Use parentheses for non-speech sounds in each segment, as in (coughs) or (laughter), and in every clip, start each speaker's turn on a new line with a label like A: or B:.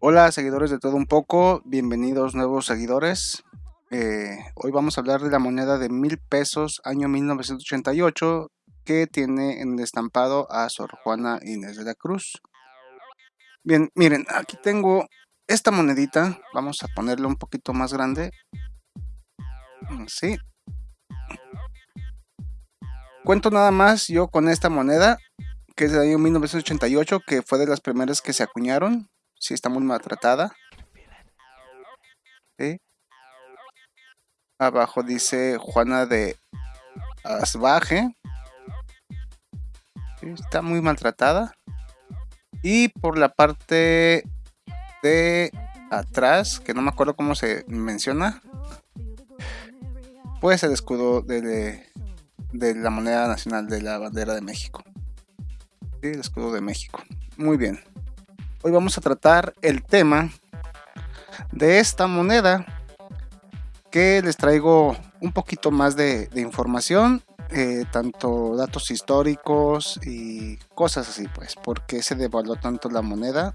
A: Hola seguidores de todo un poco, bienvenidos nuevos seguidores. Eh, hoy vamos a hablar de la moneda de mil pesos año 1988 que tiene en estampado a Sor Juana Inés de la Cruz. Bien, miren, aquí tengo esta monedita, vamos a ponerla un poquito más grande. Sí. Cuento nada más yo con esta moneda, que es del año 1988, que fue de las primeras que se acuñaron si está muy maltratada. Abajo dice Juana de Asbaje. Está muy maltratada. Y por la parte de atrás, que no me acuerdo cómo se menciona, pues el escudo de, de la moneda nacional de la bandera de México. el escudo de México. Muy bien. Hoy vamos a tratar el tema de esta moneda que les traigo un poquito más de, información, eh, tanto datos históricos y cosas así, pues, porque se devaluó tanto la moneda.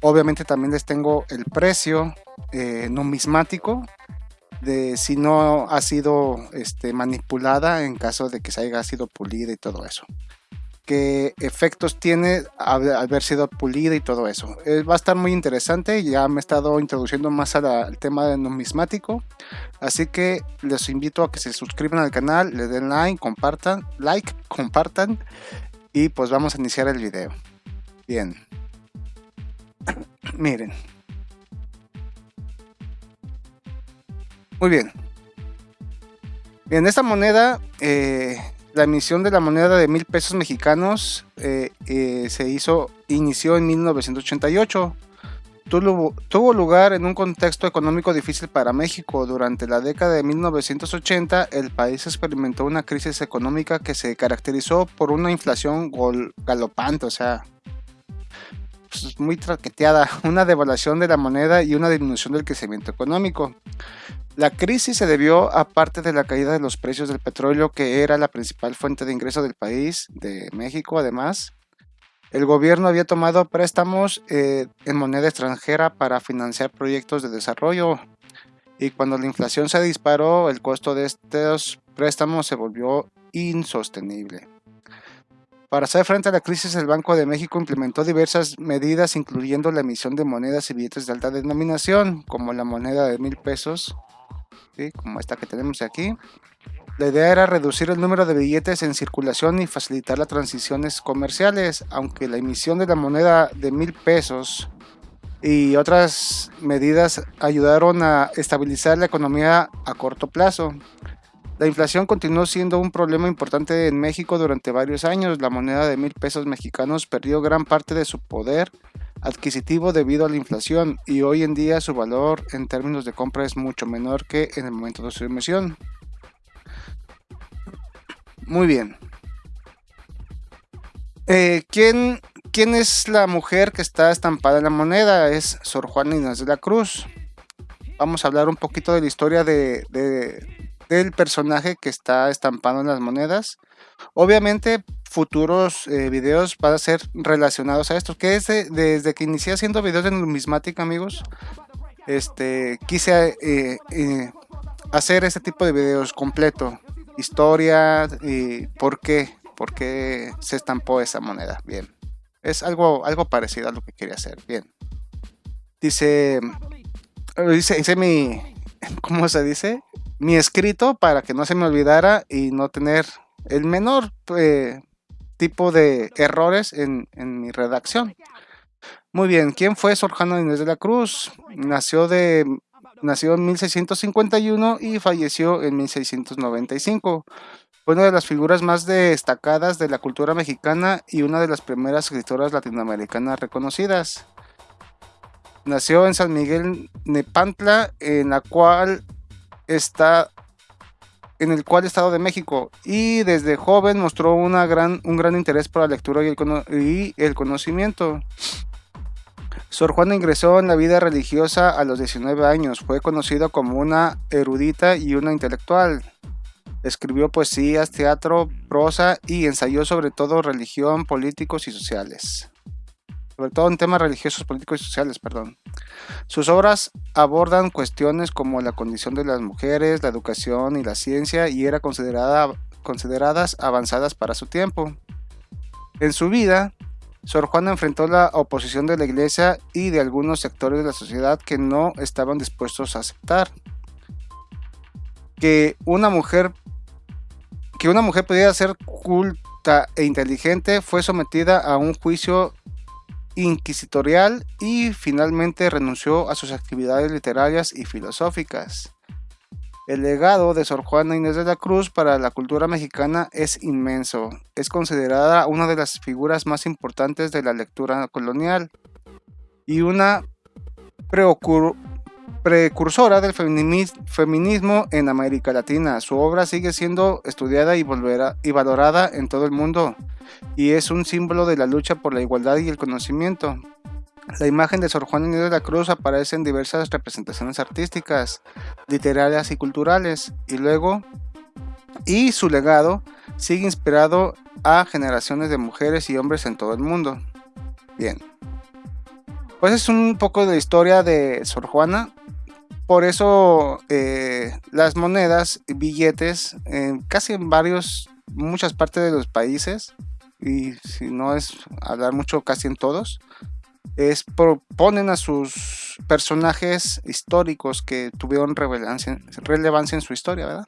A: Obviamente también les tengo el precio eh, numismático de si no ha sido este, manipulada en caso de que se haya sido pulida y todo eso qué efectos tiene haber sido pulida y todo eso. Eh, va a estar muy interesante, ya me he estado introduciendo más al tema de numismático, así que les invito a que se suscriban al canal, le den like, compartan, like, compartan y pues vamos a iniciar el video. Bien. (coughs) Miren. Muy bien. Bien, esta moneda eh, la emisión de la moneda de mil pesos mexicanos eh, eh, se hizo, inició en 1988. Tuvo, lugar en un contexto económico difícil para México. Durante la década de 1980, el país experimentó una crisis económica que se caracterizó por una inflación galopante, o sea, pues, muy traqueteada, (laughs) una devaluación de la moneda y una disminución del crecimiento económico. La crisis se debió a parte de la caída de los precios del petróleo, que era la principal fuente de ingreso del país, de México además. El gobierno había tomado préstamos eh, en moneda extranjera para financiar proyectos de desarrollo y cuando la inflación se disparó, el costo de estos préstamos se volvió insostenible. Para hacer frente a la crisis, el Banco de México implementó diversas medidas, incluyendo la emisión de monedas y billetes de alta denominación, como la moneda de mil pesos, como esta que tenemos aquí. La idea era reducir el número de billetes en circulación y facilitar las transiciones comerciales, aunque la emisión de la moneda de mil pesos y otras medidas ayudaron a estabilizar la economía a corto plazo. La inflación continuó siendo un problema importante en México durante varios años. La moneda de mil pesos mexicanos perdió gran parte de su poder adquisitivo debido a la inflación y hoy en día su valor en términos de compra es mucho menor que en el momento de su emisión. Muy bien. Eh, ¿quién, ¿quién, es la mujer que está estampada en la moneda? Es Sor Juana Inés de la Cruz. Vamos a hablar un poquito de la historia de, del personaje que está estampado en las monedas. Obviamente futuros eh, videos van a ser relacionados a esto, que es desde que inicié haciendo videos de numismática amigos, este, quise eh, eh, hacer este tipo de videos completo, historia y por qué, por qué se estampó esa moneda, bien, es algo, algo parecido a lo que quería hacer, bien. Dice, dice, dice mi, (laughs) ¿cómo se dice? Mi escrito para que no se me olvidara y no tener el menor eh, tipo de errores en, mi redacción. Muy bien, ¿quién fue Sor Juana Inés de la Cruz? Nació, de, nació en 1651 y falleció en 1695. Fue una de las figuras más destacadas de la cultura mexicana y una de las primeras escritoras latinoamericanas reconocidas. Nació en San Miguel Nepantla, en la cual está en el cual Estado de México y desde joven mostró una gran, un gran interés por la lectura y el, y el conocimiento. Sor Juana ingresó en la vida religiosa a los 19 años, fue conocida como una erudita y una intelectual. Escribió poesías, teatro, prosa y ensayó sobre todo religión, políticos y sociales. Sobre todo en temas religiosos, políticos y sociales, perdón. Sus obras abordan cuestiones como la condición de las mujeres, la educación y la ciencia y eran considerada, consideradas avanzadas para su tiempo. En su vida, Sor Juana enfrentó la oposición de la iglesia y de algunos sectores de la sociedad que no estaban dispuestos a aceptar que una mujer que una mujer pudiera ser culta e inteligente fue sometida a un juicio inquisitorial y finalmente renunció a sus actividades literarias y filosóficas. El legado de Sor Juana Inés de la Cruz para la cultura mexicana es inmenso. Es considerada una de las figuras más importantes de la lectura colonial y una precursora del feminismo en América Latina. Su obra sigue siendo estudiada y, valorada en todo el mundo y es un símbolo de la lucha por la igualdad y el conocimiento. La imagen de Sor Juana Inés de la Cruz aparece en diversas representaciones artísticas, literarias y culturales, y luego, y su legado sigue inspirado a generaciones de mujeres y hombres en todo el mundo. Bien, pues es un poco de historia de Sor Juana. Por eso eh, las monedas billetes, casi en varios, muchas partes de los países, y si no es hablar mucho, casi en todos, es proponen a sus personajes históricos que tuvieron relevancia, relevancia en su historia, ¿verdad?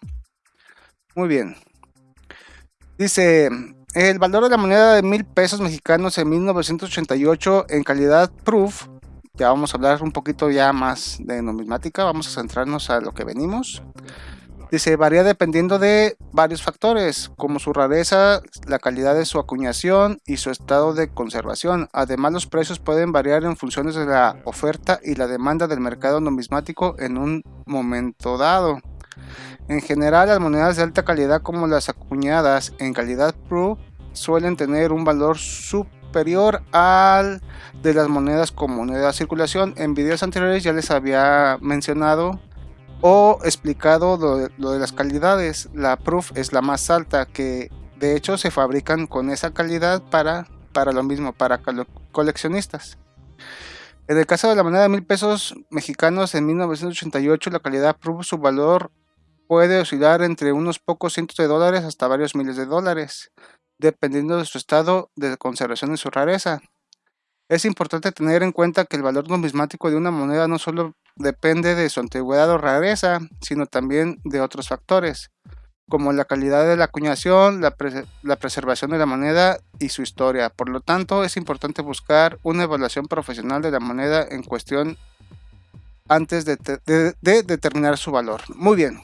A: Muy bien. Dice, el valor de la moneda de mil pesos mexicanos en 1988 en calidad proof, ya vamos a hablar un poquito ya más de numismática, vamos a centrarnos a lo que venimos. Dice, varía dependiendo de varios factores, como su rareza, la calidad de su acuñación y su estado de conservación. Además, los precios pueden variar en función de la oferta y la demanda del mercado numismático en un momento dado. En general, las monedas de alta calidad como las acuñadas en calidad Pro suelen tener un valor superior al de las monedas con moneda de circulación. En videos anteriores ya les había mencionado o explicado lo de, las calidades. La Proof es la más alta, que de hecho se fabrican con esa calidad para, para lo mismo, para coleccionistas. En el caso de la moneda de mil pesos mexicanos en 1988, la calidad Proof, su valor puede oscilar entre unos pocos cientos de dólares hasta varios miles de dólares, dependiendo de su estado de conservación y su rareza. Es importante tener en cuenta que el valor numismático de una moneda no solo depende de su antigüedad o rareza, sino también de otros factores, como la calidad de la acuñación, la, preservación de la moneda y su historia. Por lo tanto, es importante buscar una evaluación profesional de la moneda en cuestión antes de, de determinar su valor. Muy bien,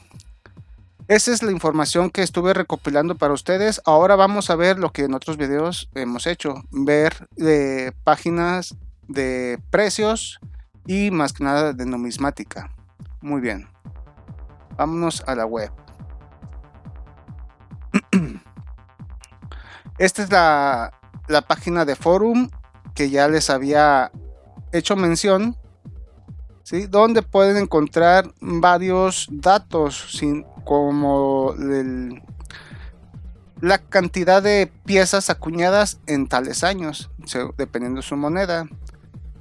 A: esa es la información que estuve recopilando para ustedes. Ahora vamos a ver lo que en otros videos hemos hecho. Ver eh, páginas de precios y más que nada de numismática. Muy bien. Vámonos a la web. (clears throat) Esta es la, la página de forum que ya les había hecho mención. ¿Sí? Donde pueden encontrar varios datos como la cantidad de piezas acuñadas en tales años, dependiendo de su moneda.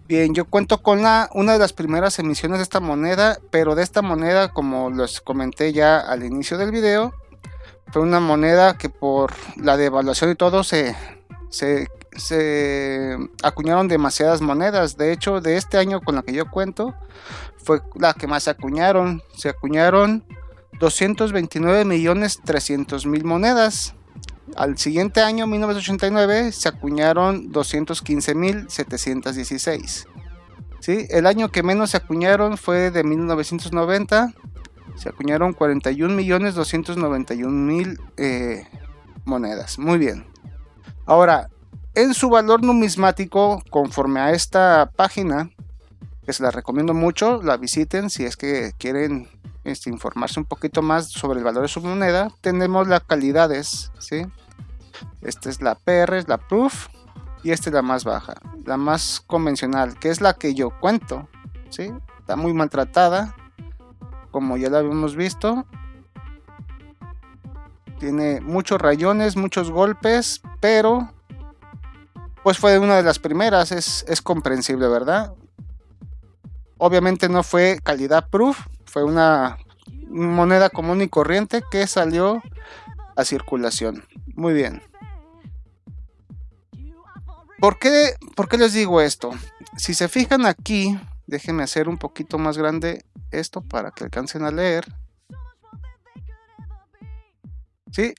A: Bien, yo cuento con una de las primeras emisiones de esta moneda, pero de esta moneda, como les comenté ya al inicio del video, fue una moneda que por la devaluación y todo se, se, se acuñaron demasiadas monedas. De hecho, de este año con la que yo cuento, fue la que más se acuñaron. Se acuñaron 229 millones 300 mil monedas. Al siguiente año, 1989, se acuñaron 215 mil 716. ¿Sí? El año que menos se acuñaron fue de 1990. Se acuñaron 41 millones 291 mil eh, monedas. Muy bien. Ahora, en su valor numismático, conforme a esta página, que se la recomiendo mucho, la visiten si es que quieren este, informarse un poquito más sobre el valor de su moneda, tenemos las calidades, ¿sí? Esta es la PR, es la Proof, y esta es la más baja, la más convencional, que es la que yo cuento, ¿sí? Está muy maltratada, como ya la habíamos visto. Tiene muchos rayones, muchos golpes, pero pues fue una de las primeras, es, es comprensible, ¿verdad? Obviamente no fue calidad proof, fue una moneda común y corriente que salió a circulación. Muy bien. ¿Por qué, ¿Por qué les digo esto? Si se fijan aquí, déjenme hacer un poquito más grande esto para que alcancen a leer. ¿Sí?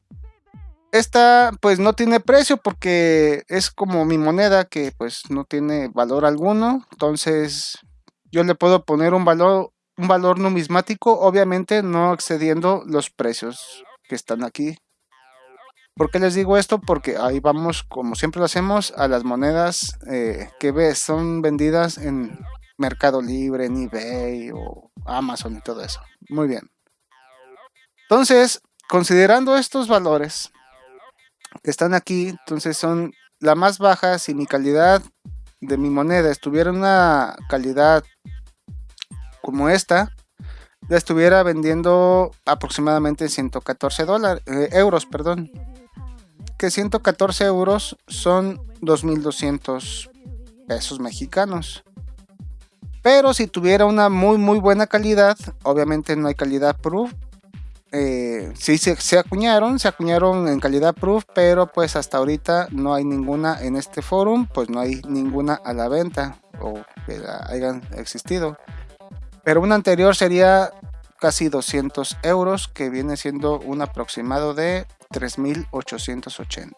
A: Esta pues no tiene precio porque es como mi moneda que pues no tiene valor alguno. Entonces yo le puedo poner un valor, un valor numismático, obviamente no excediendo los precios que están aquí. ¿Por qué les digo esto? Porque ahí vamos, como siempre lo hacemos, a las monedas eh, que ves, son vendidas en Mercado Libre, en eBay o Amazon y todo eso. Muy bien. Entonces, considerando estos valores que están aquí, entonces son la más baja si mi calidad de mi moneda estuviera una calidad como esta, la estuviera vendiendo aproximadamente 114 dólares, eh, euros, perdón. Que 114 euros son 2.200 pesos mexicanos. Pero si tuviera una muy muy buena calidad, obviamente no hay calidad proof, eh, sí se, acuñaron, se acuñaron en calidad proof, pero pues hasta ahorita no hay ninguna en este forum, pues no hay ninguna a la venta o que hayan existido. Pero una anterior sería casi 200 euros, que viene siendo un aproximado de 3.880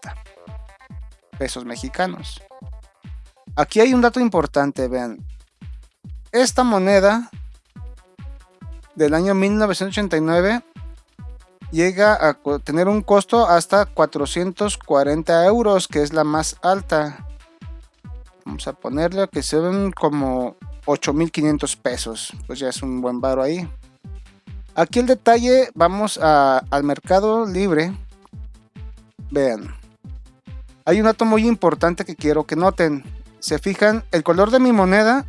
A: pesos mexicanos. Aquí hay un dato importante, vean. Esta moneda del año 1989 llega a tener un costo hasta 440 euros, que es la más alta. Vamos a ponerle que ven como 8500 pesos, pues ya es un buen baro ahí. Aquí el detalle, vamos al mercado libre. Vean, hay un dato muy importante que quiero que noten. Se fijan, el color de mi moneda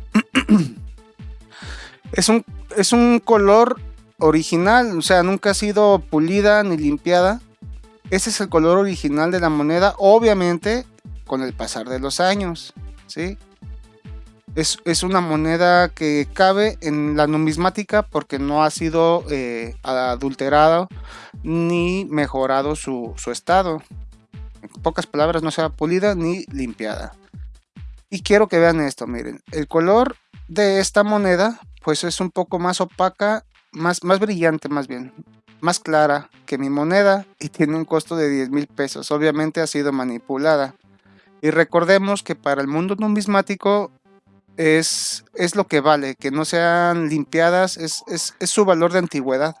A: (clears throat) es un, es un color original, o sea, nunca ha sido pulida ni limpiada. Ese es el color original de la moneda, obviamente con el pasar de los años, ¿sí? Es, una moneda que cabe en la numismática porque no ha sido eh, adulterado ni mejorado su, su estado. En pocas palabras, no sea pulida ni limpiada. Y quiero que vean esto, miren, el color de esta moneda pues es un poco más opaca más, más brillante más bien, más clara que mi moneda y (laughs) tiene un costo de 10 mil pesos. Obviamente ha sido manipulada. Y recordemos que para el mundo numismático es, es lo que vale, que no sean limpiadas, es, su valor de antigüedad.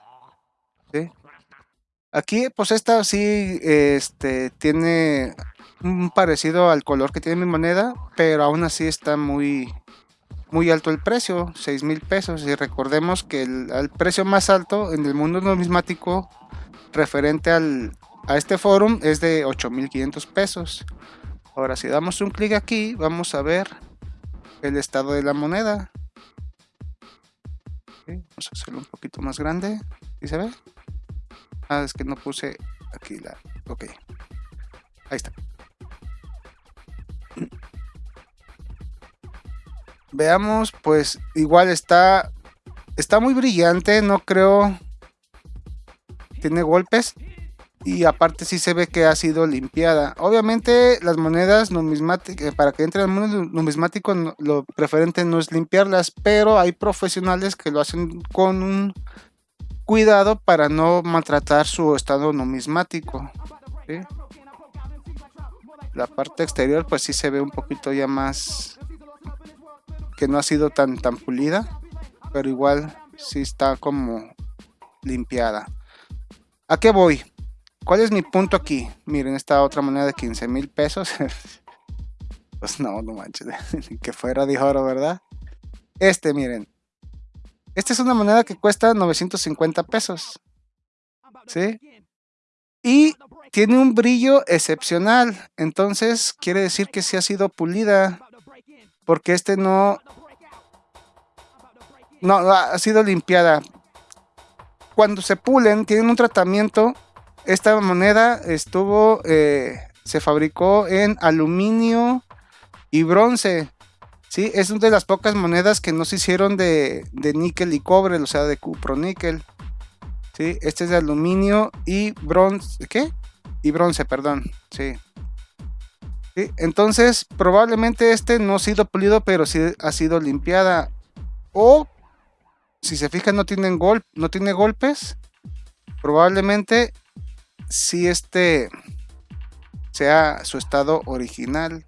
A: Aquí, pues esta sí este, tiene un parecido al color que tiene mi moneda, pero aún así está muy, muy alto el precio, 6 mil pesos. Y recordemos que el, precio más alto en el mundo numismático referente al, a este forum es de 8500 pesos. Ahora, si damos un clic aquí, vamos a ver el estado de la moneda. vamos a hacerlo un poquito más grande. ¿Sí se ve? Ah, es que no puse aquí la... Ok. Ahí está. Veamos, pues igual está está muy brillante, no creo tiene golpes y aparte sí se ve que ha sido limpiada. Obviamente las monedas numismáticas, para que entre al mundo numismático lo preferente no es limpiarlas, pero hay profesionales que lo hacen con un cuidado para no maltratar su estado numismático. La parte exterior pues sí se ve un poquito ya más que no ha sido tan, tan pulida, pero igual sí está como limpiada. ¿A qué voy? ¿Cuál es mi punto aquí? Miren, esta otra moneda de 15 mil pesos. (laughs) pues no, no manches, (laughs) que fuera de oro, ¿verdad? Este, miren. Esta es una moneda que cuesta 950 pesos. ¿Sí? Y tiene un brillo excepcional. Entonces, quiere decir que sí ha sido pulida porque este no, no ha sido limpiada. Cuando se pulen, tienen un tratamiento. Esta moneda estuvo, eh, se fabricó en aluminio y bronce. ¿sí? Es una de las pocas monedas que no se hicieron de, níquel y cobre, o sea, de cuproníquel. ¿sí? Este es de aluminio y bronce. ¿Qué? Y bronce, perdón. Sí. ¿Sí? Entonces, probablemente este no ha sido pulido, pero sí ha sido limpiada. O, si se fijan, no, tienen gol no tiene golpes. Probablemente si este sea su estado original.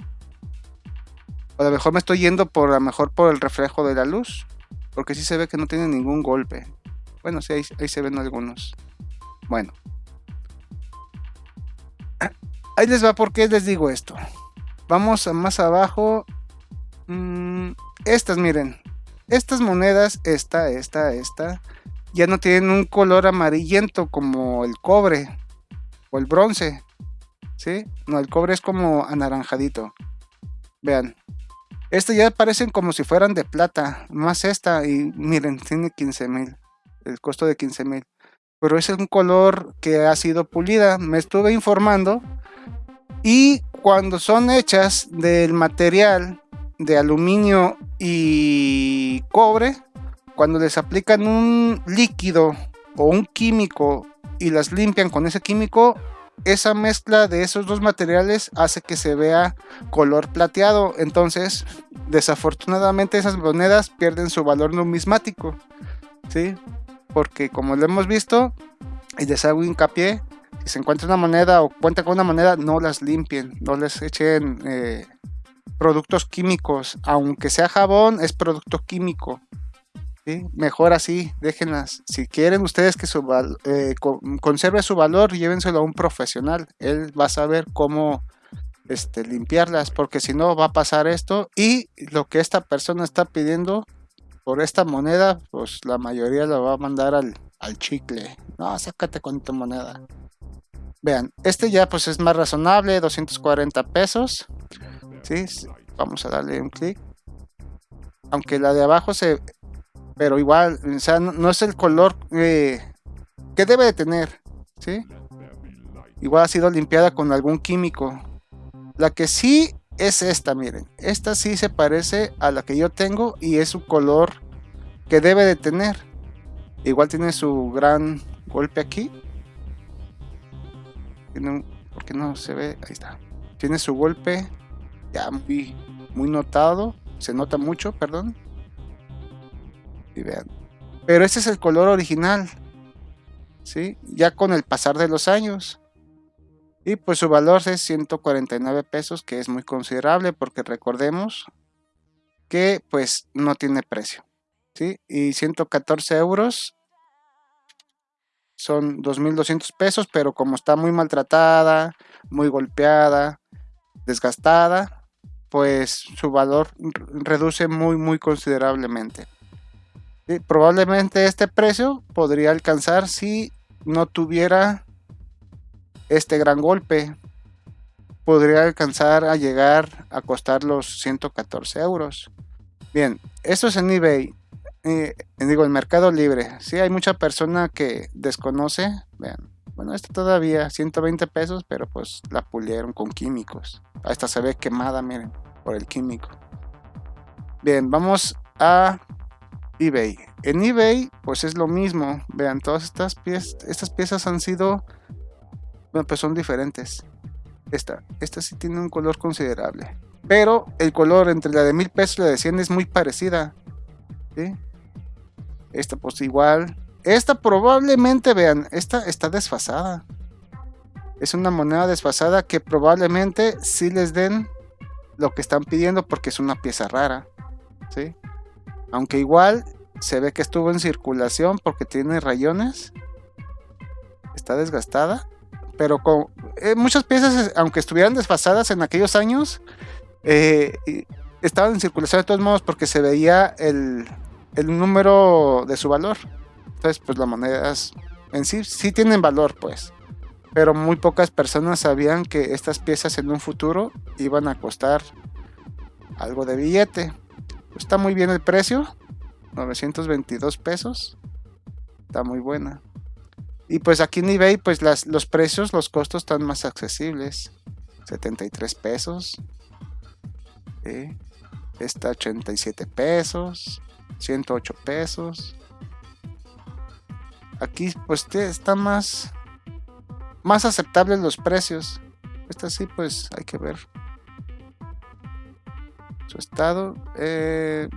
A: O a lo mejor me estoy yendo por a lo mejor por el reflejo de la luz. Porque si se ve que no tiene ningún golpe. Bueno, sí, ahí, se ven algunos. Bueno. (clears throat) Ahí les va porque les digo esto. Vamos a más abajo. Mm, estas, miren. Estas monedas, esta, esta, esta, ya no tienen un color amarillento como el cobre o el bronce. ¿Sí? No, el cobre es como anaranjadito. Vean. Estas ya parecen como si fueran de plata. Más esta. Y miren, tiene 15 mil. El costo de 15 mil. Pero es un color que ha sido pulida. Me estuve informando. Y cuando son hechas del material de aluminio y cobre, cuando les aplican un líquido o un químico y las limpian con ese químico, esa mezcla de esos dos materiales hace que se vea color plateado. Entonces, desafortunadamente esas monedas pierden su valor numismático. ¿Sí? Porque como lo hemos visto, y les hago hincapié, si se encuentra una moneda o cuenta con una moneda, no las limpien, no les echen eh, productos químicos. Aunque sea jabón, es producto químico. Mejor así, déjenlas. Si quieren ustedes que su eh, conserve su valor, llévenselo a un profesional. Él va a saber cómo este, limpiarlas, porque si no va a pasar esto. Y lo que esta persona está pidiendo por esta moneda, pues la mayoría lo va a mandar al, al chicle. No, sácate con tu moneda. Vean, este ya pues es más razonable, 240 pesos. ¿sí? Vamos a darle un clic. Aunque la de abajo se pero igual, o sea, no, es el color eh, que debe de tener, ¿sí? Igual ha sido limpiada con algún químico. La que sí es esta, miren. Esta sí se parece a la que yo tengo y es su color que debe de tener. Igual tiene su gran golpe aquí. ¿Por qué no se ve? Ahí está. Tiene su golpe ya muy, muy notado. Se nota mucho, perdón vean. Pero este es el color original. ¿Sí? Ya con el pasar de los años. Y pues su valor es 149 pesos, que es muy considerable porque recordemos que pues no tiene precio. ¿sí? Y 114 euros son 2.200 pesos, pero como está muy maltratada, muy golpeada, desgastada, pues su valor reduce muy, muy considerablemente probablemente este precio podría alcanzar si no tuviera este gran golpe. Podría alcanzar a llegar a costar los 114 euros. Bien, esto es en eBay. Eh, digo, el mercado libre. Si hay mucha persona que desconoce. Vean, bueno, esta todavía 120 pesos, pero pues la pulieron con químicos. Esta se ve quemada, miren, por el químico. Bien, vamos a eBay. En eBay, pues es lo mismo. Vean, todas estas piezas, estas piezas han sido, bueno, pues son diferentes. Esta, esta sí tiene un color considerable. Pero el color entre la de mil pesos y la de 100 es muy parecida. Esta pues igual. Esta probablemente, vean, esta está desfasada. Es una moneda desfasada que probablemente sí les den lo que están pidiendo porque es una pieza rara. ¿sí? Aunque igual se ve que estuvo en circulación porque tiene rayones. Está desgastada. Pero con eh, muchas piezas, aunque estuvieran desfasadas en aquellos años, eh, estaban en circulación de todos modos porque se veía el, el número de su valor. Entonces, pues las monedas en sí sí tienen valor, pues. Pero muy pocas personas sabían que estas piezas en un futuro iban a costar algo de billete. Está muy bien el precio. 922 pesos. Está muy buena. Y pues aquí en eBay, pues las, los precios, los costos están más accesibles. 73 pesos. Está 87 pesos, 108 pesos. Aquí pues está más, más aceptables los precios. Esta sí pues hay que ver su estado. Eh,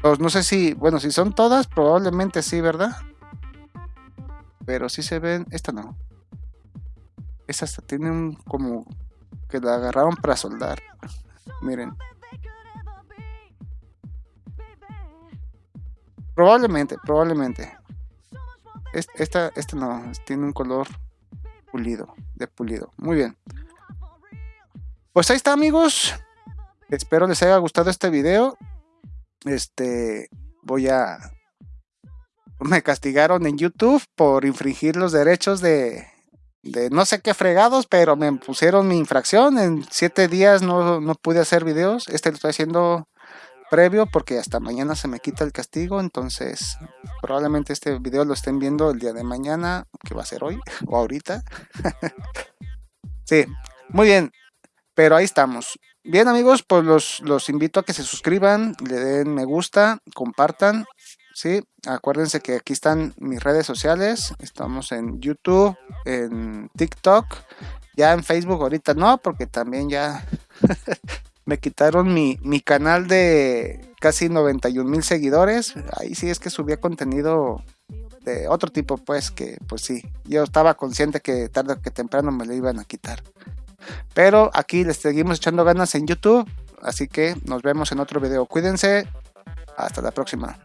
A: pues no sé si, bueno, si son todas, probablemente sí, ¿verdad? Pero si se ven, esta no. Esta hasta tiene un como que la agarraron para soldar. Miren. Probablemente, probablemente. Esta, esta no, tiene un color pulido, de pulido. Muy bien. Pues ahí está amigos. Espero les haya gustado este video. Este, voy a... Me castigaron en YouTube por infringir los derechos de, de no sé qué fregados, pero me pusieron mi infracción. En siete días no, no pude hacer videos. Este lo estoy haciendo previo porque hasta mañana se me quita el castigo. Entonces, probablemente este video lo estén viendo el día de mañana, que va a ser hoy (laughs) o ahorita. (laughs) sí, muy bien. Pero ahí estamos. Bien amigos, pues los, los invito a que se suscriban, le den me gusta, compartan. Sí, acuérdense que aquí están mis redes sociales. Estamos en YouTube, en TikTok, ya en Facebook ahorita no, porque también ya (laughs) me quitaron mi, mi, canal de casi 91 mil seguidores. Ahí sí es que subía contenido de otro tipo, pues que pues sí, yo estaba consciente que tarde o que temprano me lo iban a quitar. Pero aquí les seguimos echando ganas en YouTube. Así que nos vemos en otro video. Cuídense. Hasta la próxima.